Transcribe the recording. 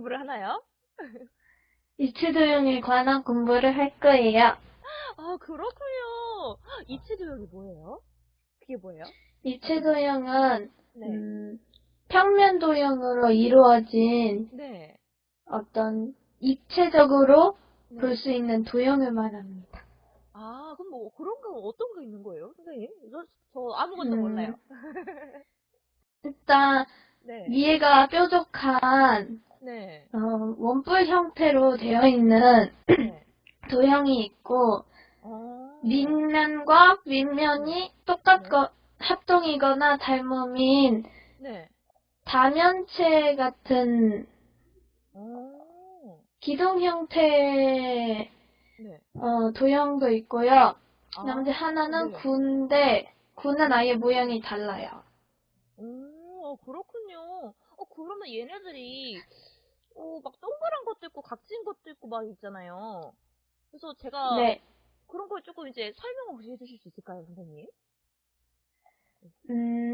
공부를 하나요? 이치도형에 관한 공부를 할 거예요. 아, 그렇군요. 이치도형이 뭐예요? 그게 뭐예요? 이치도형은 네. 음, 평면 도형으로 이루어진 네. 어떤 입체적으로 네. 볼수 있는 도형을 말합니다. 아, 그럼 뭐 그런 거 어떤 거 있는 거예요, 선생님? 저, 저 아무것도 음. 몰라요. 일단 네. 위에가 뾰족한 네. 어, 원뿔 형태로 되어 있는 네. 도형이 있고 어. 밑면과 윗면이 똑같고 합동이거나 닮음인 네. 다면체 같은 어. 기둥 형태의 네. 어, 도형도 있고요. 아, 나머지 하나는 네. 군데 군은 아예 모양이 달라요. 오, 어, 그렇군요. 어, 그러면 얘네들이, 어, 있고, 각진 것도 있고, 막 있잖아요. 그래서 제가 네. 그런 걸 조금 이제 설명 혹시 해주실 수 있을까요, 선생님? 음,